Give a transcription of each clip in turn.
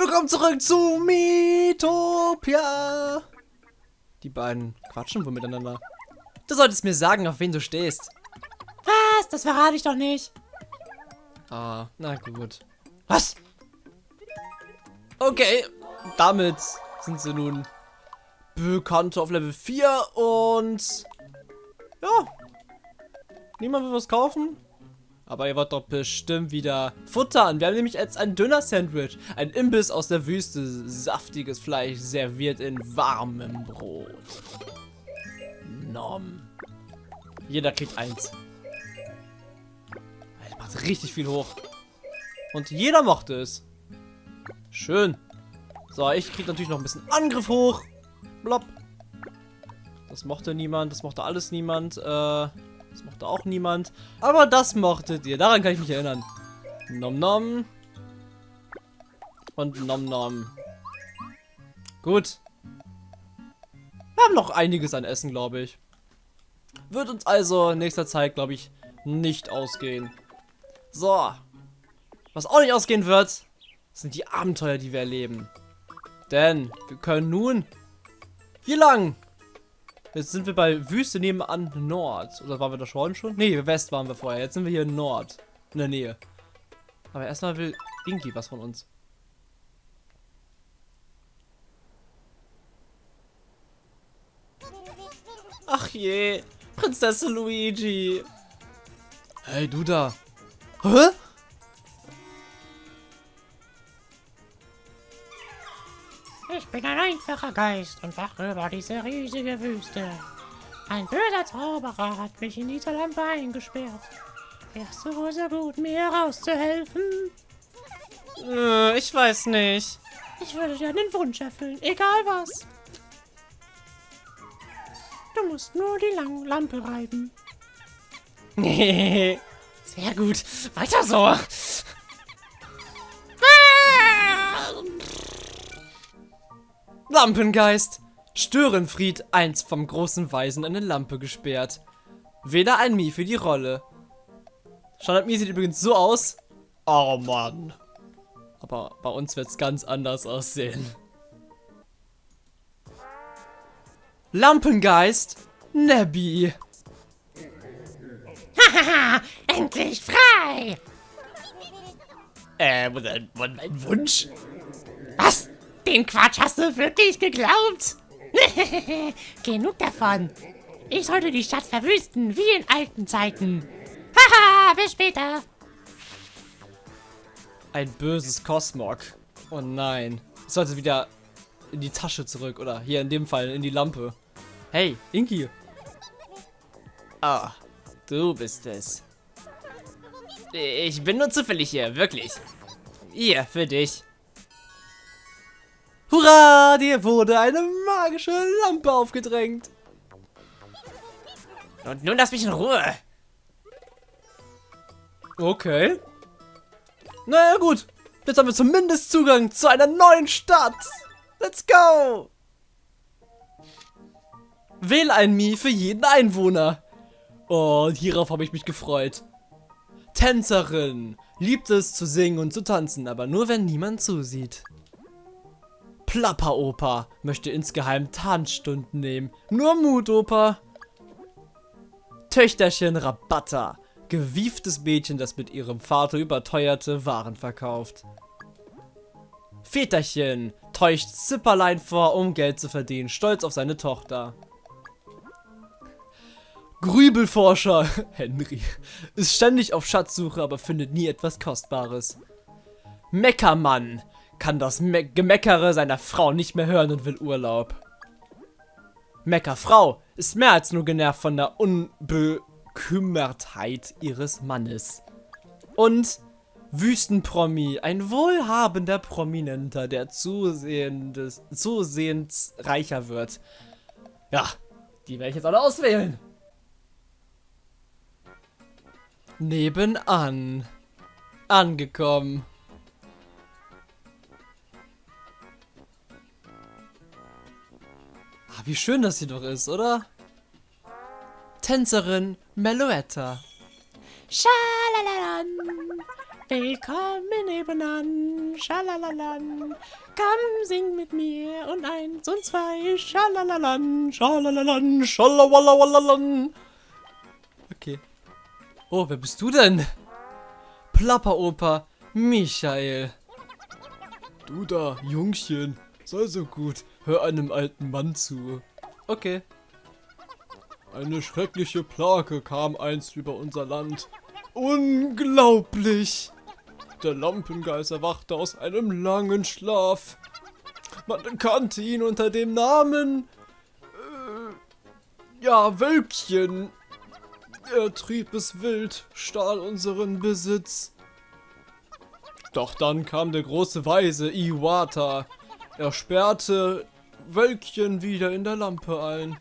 Willkommen zurück zu Miitopia. Die beiden quatschen wohl miteinander. Du solltest mir sagen, auf wen du stehst. Was? Das verrate ich doch nicht. Ah, na gut. Was? Okay, damit sind sie nun bekannt auf Level 4 und ja, niemand will was kaufen. Aber ihr wollt doch bestimmt wieder futtern. Wir haben nämlich jetzt ein Döner-Sandwich. Ein Imbiss aus der Wüste. Saftiges Fleisch serviert in warmem Brot. Nom. Jeder kriegt eins. Das macht richtig viel hoch. Und jeder mochte es. Schön. So, ich krieg natürlich noch ein bisschen Angriff hoch. Blopp. Das mochte niemand. Das mochte alles niemand. Äh... Das mochte auch niemand. Aber das mochtet ihr. Daran kann ich mich erinnern. Nom nom. Und nom nom. Gut. Wir haben noch einiges an Essen, glaube ich. Wird uns also in nächster Zeit, glaube ich, nicht ausgehen. So. Was auch nicht ausgehen wird, sind die Abenteuer, die wir erleben. Denn wir können nun hier lang Jetzt sind wir bei Wüste nebenan Nord. Oder waren wir da schon schon? Nee, West waren wir vorher. Jetzt sind wir hier in Nord. In der Nähe. Aber erstmal will Inki was von uns. Ach je, Prinzessin Luigi. Hey, du da. Hä? Ich bin ein einfacher Geist und wache über diese riesige Wüste. Ein böser Zauberer hat mich in diese Lampe eingesperrt. Wärst du wohl so gut, mir herauszuhelfen? Äh, ich weiß nicht. Ich würde dir einen Wunsch erfüllen, egal was. Du musst nur die Lang Lampe reiben. Nee. Sehr gut. Weiter so. Lampengeist. Störenfried, eins vom großen Weisen, eine Lampe gesperrt. Weder ein Mii für die Rolle. Standard Mii sieht übrigens so aus. Oh Mann. Aber bei uns wird es ganz anders aussehen. Lampengeist, Nebby. Hahaha, endlich frei! Äh, was ein Wunsch? Den Quatsch hast du wirklich geglaubt? Genug davon. Ich sollte die Stadt verwüsten, wie in alten Zeiten. Haha, bis später. Ein böses Cosmog. Oh nein. Ich sollte wieder in die Tasche zurück. Oder hier in dem Fall in die Lampe. Hey, Inki. Ah, du bist es. Ich bin nur zufällig hier, wirklich. Hier, für dich. Hurra, dir wurde eine magische Lampe aufgedrängt. Und nun lass mich in Ruhe. Okay. Naja gut, jetzt haben wir zumindest Zugang zu einer neuen Stadt. Let's go. Wähl ein Mii für jeden Einwohner. Oh, hierauf habe ich mich gefreut. Tänzerin. Liebt es zu singen und zu tanzen, aber nur wenn niemand zusieht. Plapperoper möchte insgeheim Tanzstunden nehmen. Nur Mutoper. Töchterchen Rabatta. Gewieftes Mädchen, das mit ihrem Vater überteuerte Waren verkauft. Väterchen täuscht Zipperlein vor, um Geld zu verdienen, stolz auf seine Tochter. Grübelforscher Henry ist ständig auf Schatzsuche, aber findet nie etwas Kostbares. Meckermann kann das Me Gemeckere seiner Frau nicht mehr hören und will Urlaub. Meckerfrau ist mehr als nur genervt von der Unbekümmertheit ihres Mannes. Und Wüstenpromi, ein wohlhabender Prominenter, der zusehendes, zusehends reicher wird. Ja, die werde ich jetzt alle auswählen. Nebenan. Angekommen. Wie schön das hier doch ist, oder? Tänzerin Meloetta. Schalalalan. Willkommen nebenan. schalalalan. Komm, sing mit mir und eins und zwei, schalalalan, schalalalan, schalawalalan. Okay. Oh, wer bist du denn? Plapperoper Michael. Du da, Jungchen, sei so gut, hör einem alten Mann zu. Okay. Eine schreckliche Plage kam einst über unser Land. Unglaublich! Der Lampengeist erwachte aus einem langen Schlaf. Man kannte ihn unter dem Namen... Äh, ja, Wölkchen. Er trieb es wild, stahl unseren Besitz. Doch dann kam der große Weise Iwata. Er sperrte Wölkchen wieder in der Lampe ein.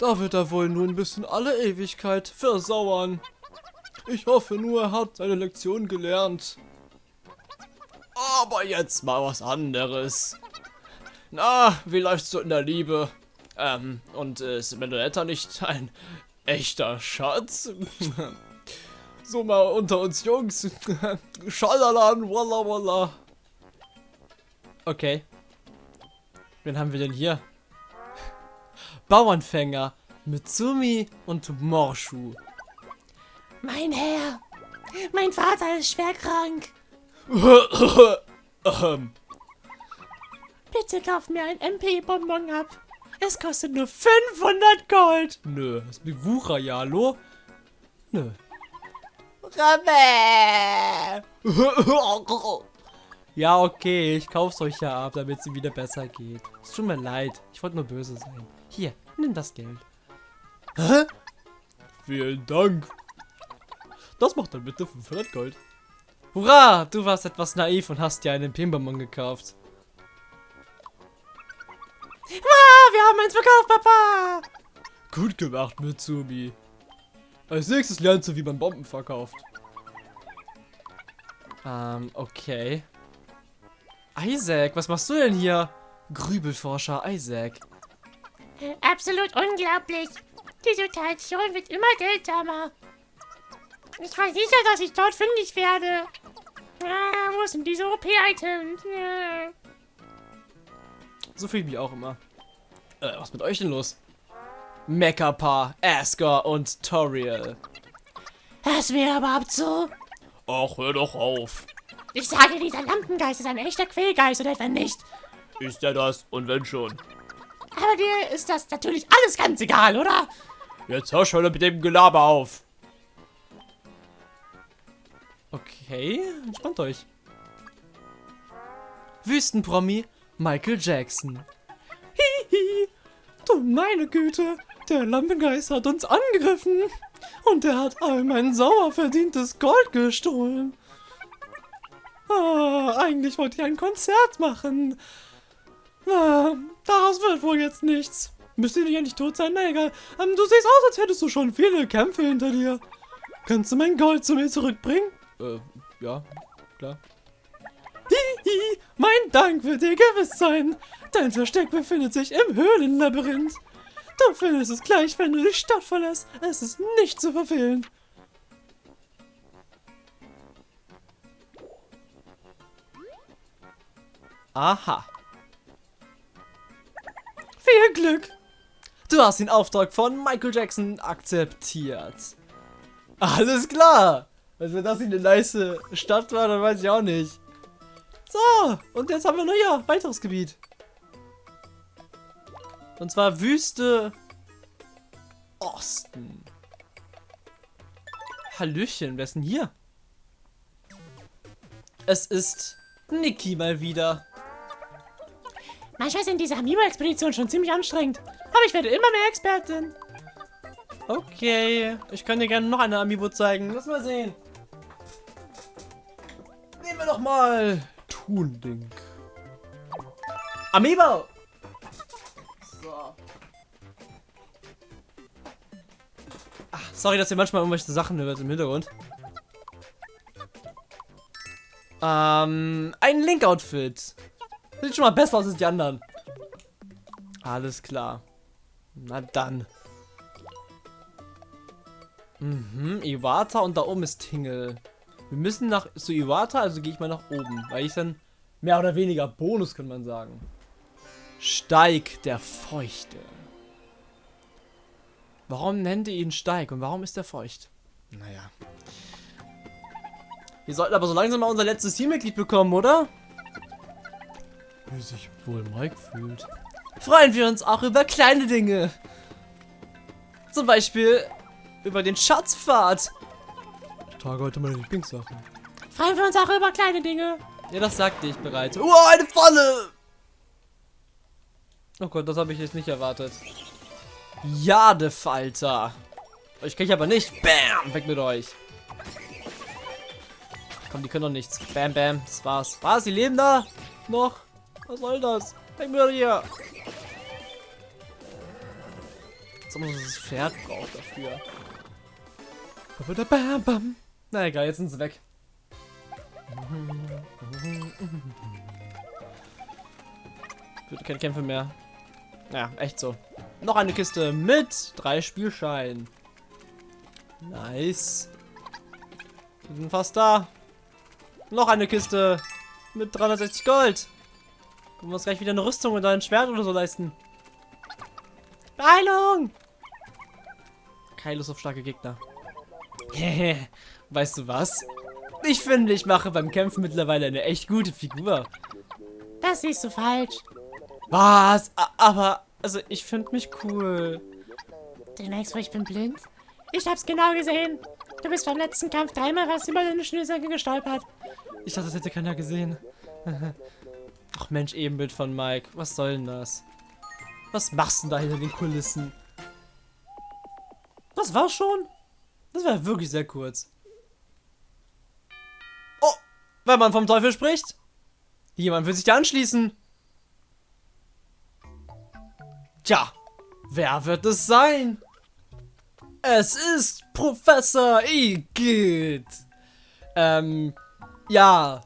Da wird er wohl nun bis in alle Ewigkeit versauern. Ich hoffe nur, er hat seine Lektion gelernt. Aber jetzt mal was anderes. Na, wie läuft's so in der Liebe? Ähm, und äh, ist Menuetta nicht ein echter Schatz? so mal unter uns Jungs. Schalalan, walla walla. Okay. Wen haben wir denn hier? Bauernfänger, Mitsumi und Morshu. Mein Herr, mein Vater ist schwer krank. Bitte kauf mir ein MP-Bonbon ab. Es kostet nur 500 Gold. nö, das ist wie Wucher, ja, hallo? Nö. Ja, okay, ich kauf's euch ja ab, damit es wieder besser geht. Es tut mir leid, ich wollte nur böse sein. Hier, nimm das Geld. Hä? Vielen Dank. Das macht dann bitte 500 Gold. Hurra, du warst etwas naiv und hast dir einen Pimbamon gekauft. Ah, wir haben eins verkauft, Papa. Gut gemacht, Mitsumi. Als nächstes lernst du, wie man Bomben verkauft. Ähm, okay. Isaac, was machst du denn hier? Grübelforscher Isaac. Absolut unglaublich. Die Situation wird immer seltsamer. Ich war sicher, dass ich dort fündig werde. Ah, wo sind diese OP-Items? Ja. So fühle ich mich auch immer. Äh, was ist mit euch denn los? Mecha-Paar, Asker und Toriel. Das wäre überhaupt so. Ach, hör doch auf. Ich sage, dieser Lampengeist ist ein echter Quälgeist oder etwa nicht. Ist er das? Und wenn schon? Aber dir ist das natürlich alles ganz egal, oder? Jetzt hör schon mit dem Gelaber auf. Okay, entspannt euch. Wüstenpromi Michael Jackson. Hihi, du meine Güte, der Lampengeist hat uns angegriffen. Und er hat all mein sauer verdientes Gold gestohlen. Ah, eigentlich wollte ich ein Konzert machen. Ah, daraus wird wohl jetzt nichts. Müsste nicht endlich tot sein? Na egal. Ähm, du siehst aus, als hättest du schon viele Kämpfe hinter dir. Kannst du mein Gold zu mir zurückbringen? Äh, ja, klar. Hihi, mein Dank wird dir gewiss sein. Dein Versteck befindet sich im Höhlenlabyrinth. Du findest es gleich, wenn du die Stadt verlässt. Es ist nicht zu verfehlen. Aha. Viel Glück. Du hast den Auftrag von Michael Jackson akzeptiert. Alles klar. Also wenn das nicht eine nice Stadt war, dann weiß ich auch nicht. So, und jetzt haben wir noch ja weiteres Gebiet. Und zwar Wüste Osten. Hallöchen, wer ist denn hier? Es ist Niki mal wieder. Manchmal sind diese Amiibo-Expeditionen schon ziemlich anstrengend. Aber ich werde immer mehr Expertin. Okay, ich kann dir gerne noch eine Amiibo zeigen. Lass mal sehen. Nehmen wir doch mal Toon-Link. Amiibo! So. Ach, sorry, dass ihr manchmal irgendwelche Sachen hört im Hintergrund. Ähm, ein Link-Outfit. Sieht schon mal besser aus als die anderen. Alles klar. Na dann. Mhm, Iwata und da oben ist Tingle. Wir müssen nach zu Iwata, also gehe ich mal nach oben, weil ich dann mehr oder weniger Bonus, kann man sagen. Steig der Feuchte. Warum nennt ihr ihn Steig und warum ist er feucht? Naja. Wir sollten aber so langsam mal unser letztes Teammitglied bekommen, oder? Wie sich wohl Mike fühlt. Freuen wir uns auch über kleine Dinge. Zum Beispiel über den Schatzpfad. Ich trage heute meine Lieblingssachen. Freuen wir uns auch über kleine Dinge. Ja, das sagte ich bereits. Oh, eine Falle! Oh Gott, das habe ich jetzt nicht erwartet. Jadefalter. Euch kriege ich aber nicht. Bam! Weg mit euch. Komm, die können doch nichts. Bam, bam. Das war's. Was? Die leben da? Noch? Was soll das? Weg mit hier. Als ob man das Pferd braucht dafür. Na egal, jetzt sind sie weg. Wird keine Kämpfe mehr. Ja, echt so. Noch eine Kiste mit drei Spielscheinen. Nice. Wir sind fast da. Noch eine Kiste mit 360 Gold. Können wir uns gleich wieder eine Rüstung und ein Schwert oder so leisten. Beeilung! Keine Lust auf starke Gegner. weißt du was? Ich finde, ich mache beim Kämpfen mittlerweile eine echt gute Figur. Das siehst du falsch. Was? A aber, also ich finde mich cool. Du wohl, ich bin blind? Ich hab's genau gesehen. Du bist beim letzten Kampf dreimal fast über deine Schnürsenkel gestolpert. Ich dachte, das hätte keiner gesehen. Ach Mensch, Ebenbild von Mike. Was soll denn das? Was machst du denn da hinter den Kulissen? Das war schon? Das war wirklich sehr kurz. Oh, wenn man vom Teufel spricht. Jemand will sich da anschließen. Tja, wer wird es sein? Es ist Professor Igitt. Ähm, ja,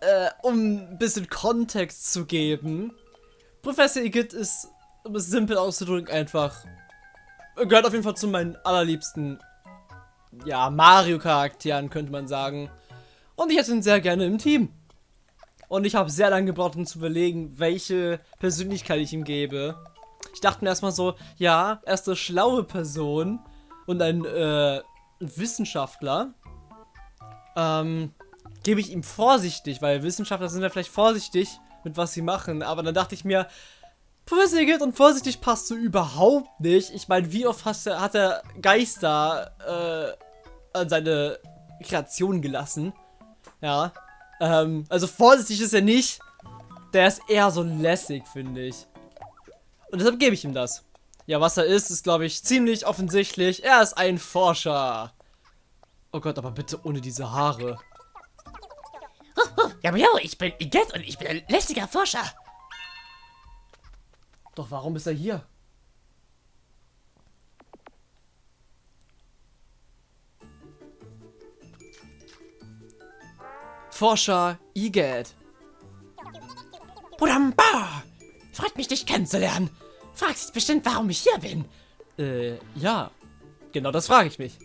äh, um ein bisschen Kontext zu geben. Professor Igitt ist, um es simpel auszudrücken, einfach, gehört auf jeden Fall zu meinen allerliebsten, ja, Mario-Charakteren, könnte man sagen. Und ich hätte ihn sehr gerne im Team. Und ich habe sehr lange gebraucht, um zu überlegen, welche Persönlichkeit ich ihm gebe. Ich dachte mir erstmal so, ja, er ist eine schlaue Person und ein äh, Wissenschaftler. Ähm, gebe ich ihm vorsichtig, weil Wissenschaftler sind ja vielleicht vorsichtig mit was sie machen. Aber dann dachte ich mir, Vorsichtig und vorsichtig passt so überhaupt nicht. Ich meine, wie oft hast, hat er Geister äh, an seine Kreation gelassen? Ja. Ähm, also vorsichtig ist er nicht. Der ist eher so lässig, finde ich. Und deshalb gebe ich ihm das. Ja, was er ist, ist, glaube ich, ziemlich offensichtlich. Er ist ein Forscher. Oh Gott, aber bitte ohne diese Haare. Ja, aber jo, ich bin Iget und ich bin ein lästiger Forscher. Doch warum ist er hier? Forscher Iget. Budamba! Freut mich, dich kennenzulernen. Fragst dich bestimmt, warum ich hier bin. Äh, ja. Genau das frage ich mich.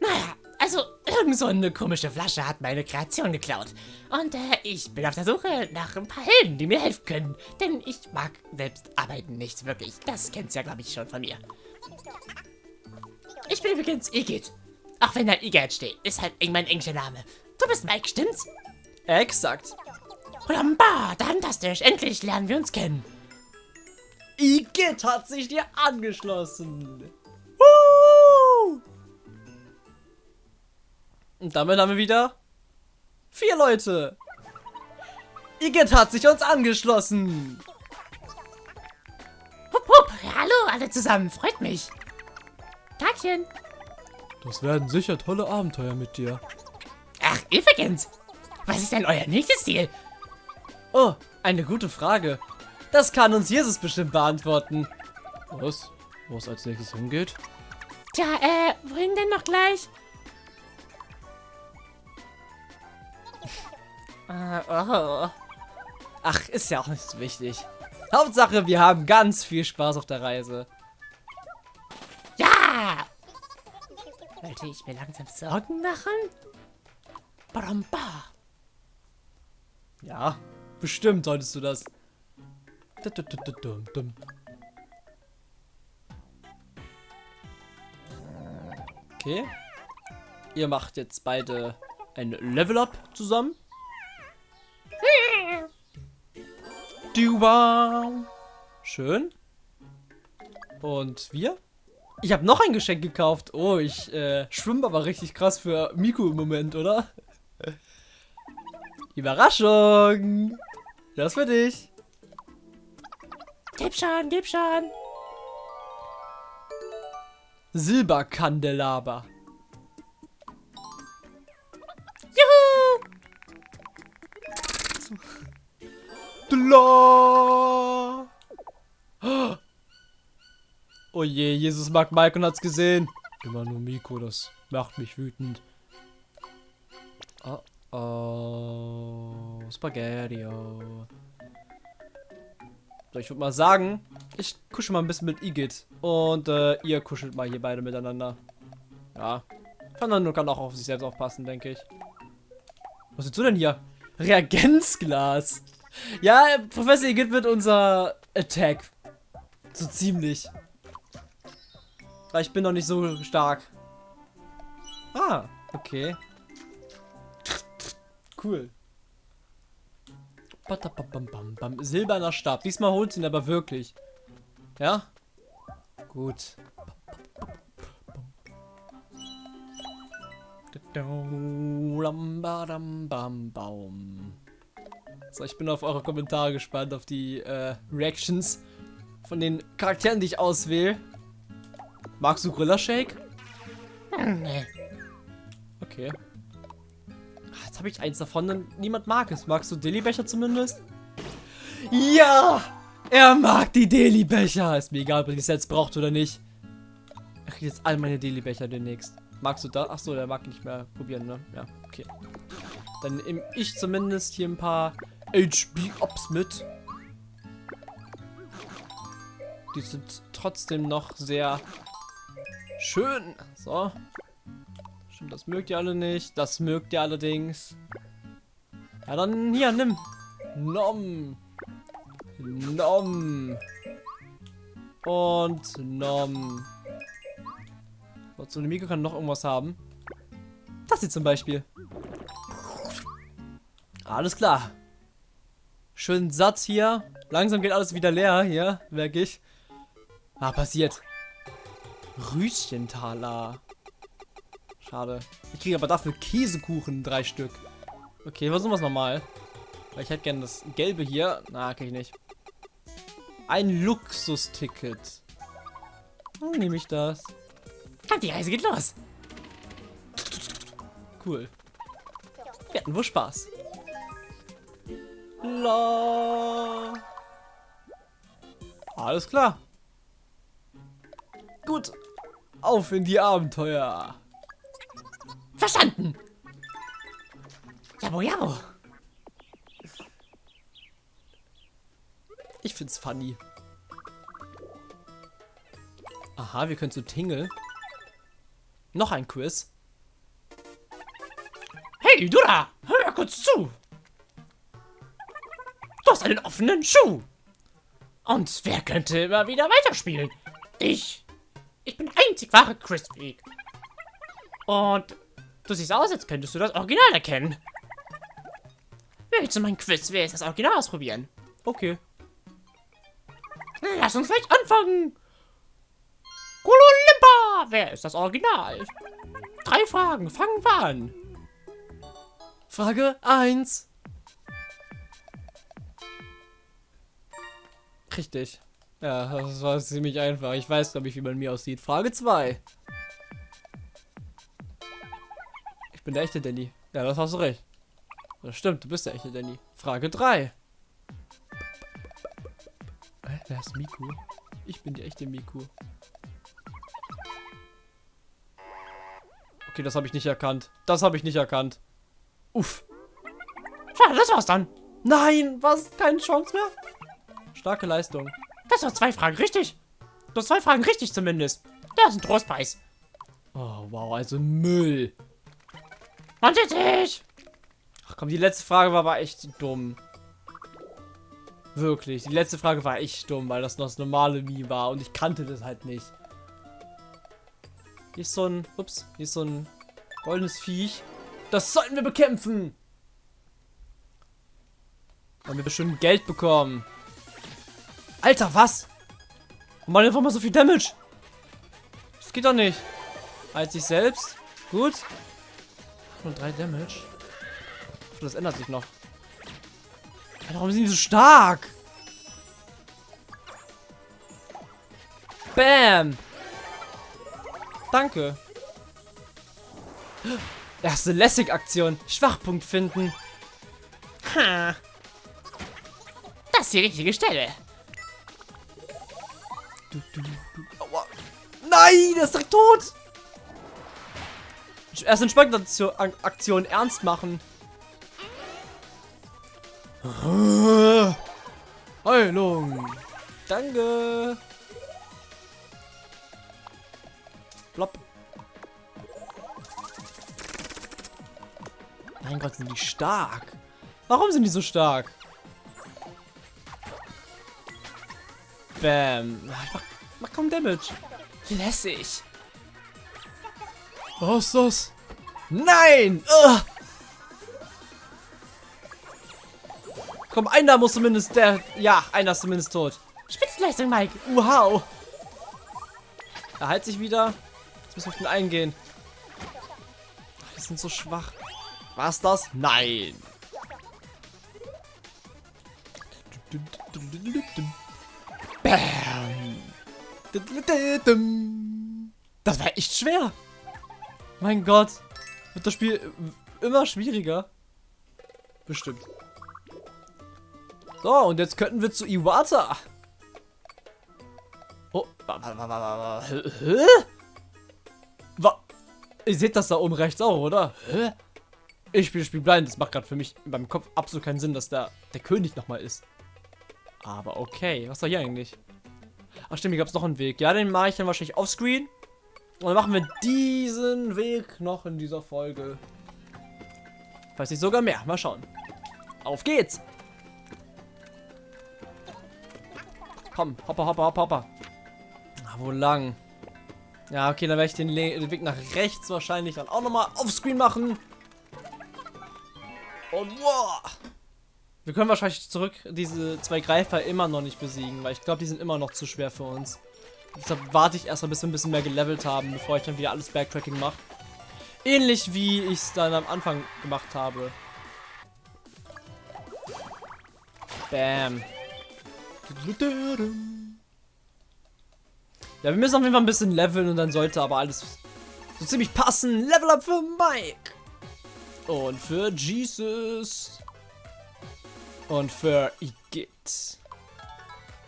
Naja, also, irgend so eine komische Flasche hat meine Kreation geklaut. Und äh, ich bin auf der Suche nach ein paar Helden, die mir helfen können. Denn ich mag selbst arbeiten nicht wirklich. Das kennst du ja, glaube ich, schon von mir. Ich bin übrigens Igitt. Auch wenn da Igitt steht, ist halt mein englischer Name. Du bist Mike, stimmt's? Exakt. Ramba, fantastisch. Endlich lernen wir uns kennen. Igitt hat sich dir angeschlossen. Woo! Und damit haben wir wieder vier Leute. Igitt hat sich uns angeschlossen. Hup, hup. Hallo alle zusammen. Freut mich. Tagchen. Das werden sicher tolle Abenteuer mit dir. Ach, übrigens. Was ist denn euer nächstes Ziel? Oh, eine gute Frage. Das kann uns Jesus bestimmt beantworten. Was? Wo es als nächstes hingeht? Tja, äh, wohin denn noch gleich? Ach, ist ja auch nicht so wichtig. Hauptsache, wir haben ganz viel Spaß auf der Reise. Ja! Wollte ich mir langsam Sorgen machen? Bramba. Ja, Bestimmt solltest du das. Okay. Ihr macht jetzt beide ein Level-Up zusammen. Schön. Und wir? Ich habe noch ein Geschenk gekauft. Oh, ich äh, schwimme aber richtig krass für Miku im Moment, oder? Überraschung! Das für dich. Gib schon, gib schon. Silberkandelaber. Oh je, Jesus mag Mike und hat's gesehen. Immer nur Miko, das macht mich wütend. Oh, oh. Spaghetti. -o. So, ich würde mal sagen, ich kuschel mal ein bisschen mit Igitt. Und äh, ihr kuschelt mal hier beide miteinander. Ja. Fernando kann auch auf sich selbst aufpassen, denke ich. Was willst du denn hier? Reagenzglas. Ja, Professor Igitt wird unser Attack. So ziemlich. Weil ich bin noch nicht so stark. Ah, okay. Cool. Silberner Stab. Diesmal holt ihn aber wirklich. Ja? Gut. So, ich bin auf eure Kommentare gespannt, auf die äh, Reactions von den Charakteren, die ich auswähle. Magst du Gorilla Shake? Nee. Okay. Ach, Jetzt habe ich eins davon und niemand mag es. Magst du Deli-Becher zumindest? Ja! Er mag die Deli-Becher. Ist mir egal, ob er die jetzt braucht oder nicht. Ich kriege jetzt all meine Deli-Becher demnächst. Magst du da? Achso, der mag nicht mehr probieren, ne? Ja, okay. Dann nehme ich zumindest hier ein paar HB-Ops mit. Die sind trotzdem noch sehr schön. So. Stimmt, das mögt ihr alle nicht. Das mögt ihr allerdings. Ja, dann hier, nimm. Nom. Nom. Und nom. So eine Mikro kann noch irgendwas haben. Das hier zum Beispiel. Alles klar. Schön satt hier. Langsam geht alles wieder leer hier, merke ich. Ah, passiert. Rüschentaler. Schade. Ich kriege aber dafür Käsekuchen, drei Stück. Okay, versuchen wir es nochmal. Weil ich hätte gerne das gelbe hier. Na, kriege ich nicht. Ein Luxusticket. Dann nehme ich das. Die Reise geht los. Cool. Wir hatten wohl Spaß. La. Alles klar. Gut. Auf in die Abenteuer. Verstanden. Jabo, jabo. Ich find's funny. Aha, wir können zu Tingle. Noch ein Quiz. Hey, du da! Hör kurz zu! Du hast einen offenen Schuh! Und wer könnte immer wieder weiterspielen? Ich! Ich bin einzig wahre Chris Freak. Und du siehst aus, als könntest du das Original erkennen. Willst du mein Quiz, wer ist das Original ausprobieren? Okay. Lass uns gleich anfangen! Kololimpa! Wer ist das Original? Drei Fragen, fangen wir an. Frage 1. Richtig. Ja, das war ziemlich einfach. Ich weiß, glaube ich, wie man mir aussieht. Frage 2. Ich bin der echte Danny. Ja, das hast du recht. Das stimmt, du bist der echte Danny. Frage 3. Hä, wer ist Miku? Ich bin die echte Miku. Okay, das habe ich nicht erkannt. Das habe ich nicht erkannt. Uff. Schade, das war's dann. Nein, was? Keine Chance mehr? Starke Leistung. Das waren zwei Fragen richtig. Du hast zwei Fragen richtig zumindest. Das ist ein Trostpreis. Oh, wow, also Müll. Man sieht sich. Ach komm, die letzte Frage war aber echt dumm. Wirklich. Die letzte Frage war echt dumm, weil das noch das normale Mii war und ich kannte das halt nicht. Hier ist so ein, ups, hier ist so ein goldenes Viech. Das sollten wir bekämpfen. Haben wir bestimmt Geld bekommen. Alter, was? Mal einfach mal so viel Damage. Das geht doch nicht. Als sich selbst. Gut. Nur drei Damage. Das ändert sich noch. Alter, warum sind die so stark? Bam. Danke. Erste Lessig-Aktion. Schwachpunkt finden. Ha. Das ist die richtige Stelle. Du, du, du. Aua. Nein, der ist direkt tot. Erst Entsprechende Aktion ernst machen. Heilung. Danke. Plopp. Mein Gott, sind die stark. Warum sind die so stark? Bam. Mach, mach kaum Damage. Lässig. Was ist das? Nein! Ugh. Komm, einer muss zumindest der... Ja, einer ist zumindest tot. Spitzenleistung, Mike. Wow. Er heilt sich wieder. Jetzt müssen wir auf den eingehen. Ach, die sind so schwach. War's das? Nein. Bam. Das war echt schwer. Mein Gott. Wird das Spiel immer schwieriger? Bestimmt. So, und jetzt könnten wir zu Iwata. Oh, hä? Ihr seht das da oben rechts auch, oder? Hä? Ich spiele Spiel blind. Das macht gerade für mich in meinem Kopf absolut keinen Sinn, dass der, der König nochmal ist. Aber okay. Was war hier eigentlich? Ach stimmt, hier gab es noch einen Weg. Ja, den mache ich dann wahrscheinlich offscreen. Und dann machen wir diesen Weg noch in dieser Folge. Falls nicht sogar mehr. Mal schauen. Auf geht's! Komm, hoppa, hoppa, hoppa, hoppa. Ah, wo lang? Ja, okay, dann werde ich den, den, Weg nach rechts wahrscheinlich dann auch nochmal offscreen machen. Und wow! Wir können wahrscheinlich zurück diese zwei Greifer immer noch nicht besiegen, weil ich glaube, die sind immer noch zu schwer für uns. Deshalb warte ich erstmal, bis wir ein bisschen mehr gelevelt haben, bevor ich dann wieder alles Backtracking mache. Ähnlich wie ich es dann am Anfang gemacht habe. Bam. Ja, wir müssen auf jeden Fall ein bisschen leveln und dann sollte aber alles so ziemlich passen. Level up für Mike. Und für Jesus. Und für Igitt.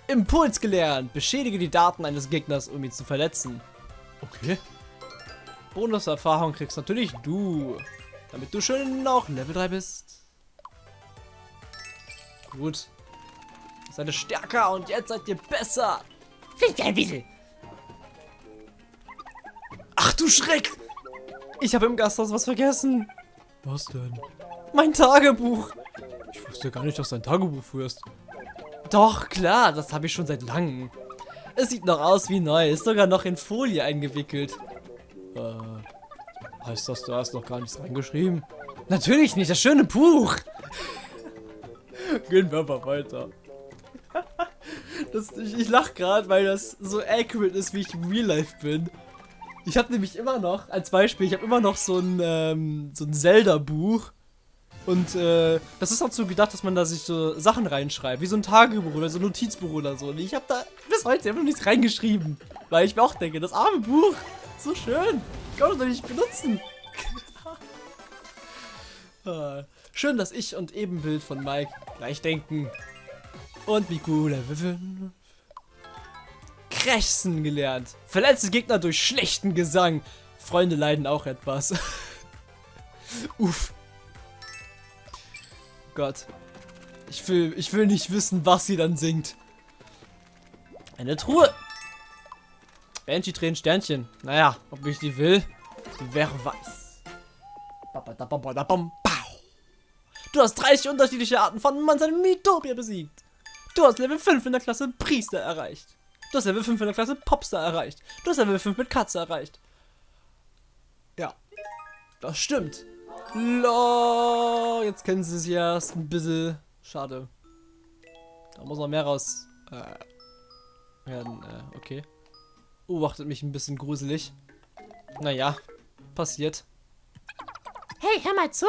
Impuls gelernt. Beschädige die Daten eines Gegners, um ihn zu verletzen. Okay. Bonuserfahrung kriegst natürlich du. Damit du schön noch Level 3 bist. Gut. Seid ihr stärker und jetzt seid ihr besser. Fliegt ein Wiesel. Ach du Schreck. Ich habe im Gasthaus was vergessen. Was denn? Mein Tagebuch. Wusste gar nicht, dass du ein Tagebuch führst. Doch, klar, das habe ich schon seit langem. Es sieht noch aus wie neu, ist sogar noch in Folie eingewickelt. Äh, heißt das, du hast noch gar nichts reingeschrieben? Natürlich nicht, das schöne Buch. Gehen wir mal weiter. Das, ich, ich lach gerade, weil das so accurate ist, wie ich im Real Life bin. Ich habe nämlich immer noch, als Beispiel, ich habe immer noch so ein, ähm, so ein Zelda-Buch. Und äh, das ist dazu gedacht, dass man da sich so Sachen reinschreibt, wie so ein Tagebuch oder so ein Notizbuch oder so. Und ich habe da bis heute noch nichts reingeschrieben. Weil ich mir auch denke, das arme Buch, so schön, kann man doch nicht benutzen. ah, schön, dass ich und Ebenbild von Mike gleich denken. Und wie cool, Level 5. Krächzen gelernt. Verletzte Gegner durch schlechten Gesang. Freunde leiden auch etwas. Uff. Gott. Ich will, ich will nicht wissen, was sie dann singt. Eine Truhe. Banshee Tränen Sternchen. Naja, ob ich die will, wer weiß. Du hast 30 unterschiedliche Arten von Monster Mythopia besiegt. Du hast Level 5 in der Klasse Priester erreicht. Du hast Level 5 in der Klasse Popstar erreicht. Du hast Level 5 mit Katze erreicht. Ja. Das stimmt. Lo, jetzt kennen sie es erst ein bisschen. Schade. Da muss noch mehr raus äh, werden. Äh, okay. Beobachtet mich ein bisschen gruselig. Naja, passiert. Hey, hör mal zu.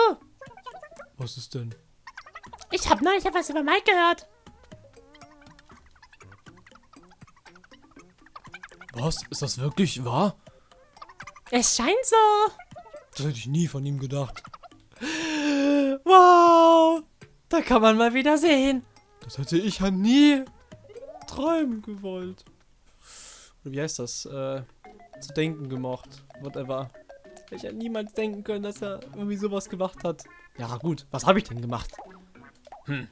Was ist denn? Ich habe neulich etwas über Mike gehört. Was? Ist das wirklich wahr? Es scheint so. Das hätte ich nie von ihm gedacht. Wow! Da kann man mal wieder sehen. Das hätte ich ja nie träumen gewollt. Oder wie heißt das? Äh, zu denken gemocht. Whatever. Ich hätte niemals denken können, dass er irgendwie sowas gemacht hat. Ja, gut. Was habe ich denn gemacht? Hm.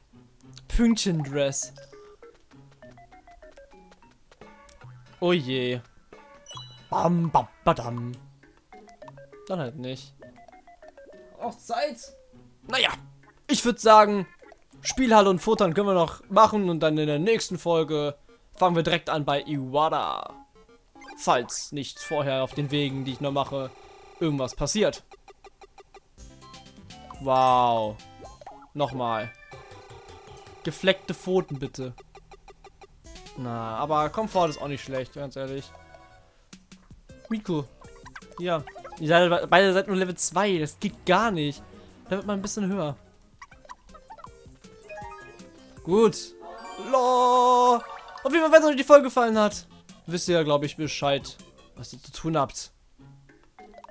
Pünktchen-Dress. Oh je. Bam, bam, badam. Dann halt nicht. Auch Zeit. Naja, ich würde sagen, Spielhalle und Futtern können wir noch machen und dann in der nächsten Folge fangen wir direkt an bei Iwata. Falls nicht vorher auf den Wegen, die ich noch mache, irgendwas passiert. Wow. Nochmal. Gefleckte Pfoten bitte. Na, aber Komfort ist auch nicht schlecht, ganz ehrlich. Miku. Ja. Ihr seid, beide seid nur Level 2. Das geht gar nicht. Da wird man ein bisschen höher. Gut. Lo. Auf jeden Fall, wenn es euch die Folge gefallen hat, wisst ihr ja, glaube ich, Bescheid, was ihr zu tun habt.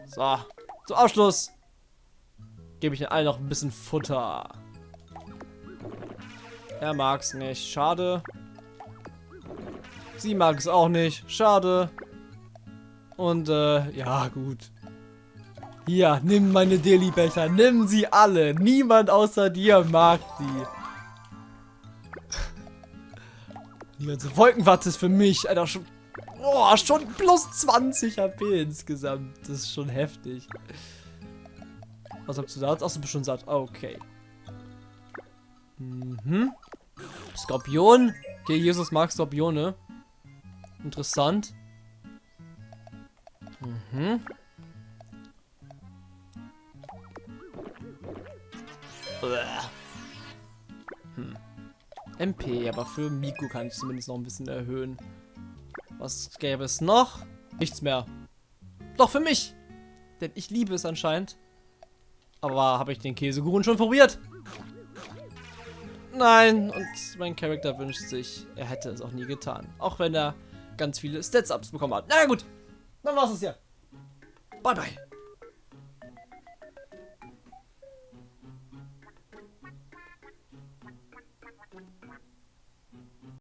So. Zum Abschluss gebe ich allen noch ein bisschen Futter. Er mag's nicht. Schade. Sie mag es auch nicht. Schade. Und, äh, ja, gut. Hier, nimm meine Deli-Becher. Nimm sie alle. Niemand außer dir mag die. Die Wolkenwatte ist für mich, Alter, schon, oh, schon plus 20 HP insgesamt. Das ist schon heftig. Was habt ihr da? Achso, bist schon satt. Okay. Mhm. Skorpion. Okay, Jesus mag Skorpione. Interessant. Mhm. Hm. MP, aber für Miku kann ich zumindest noch ein bisschen erhöhen. Was gäbe es noch? Nichts mehr. Doch für mich. Denn ich liebe es anscheinend. Aber habe ich den Käsekuchen schon probiert? Nein, und mein Charakter wünscht sich, er hätte es auch nie getan. Auch wenn er ganz viele Stats-Ups bekommen hat. Na gut, dann war's es ja. Bye, bye.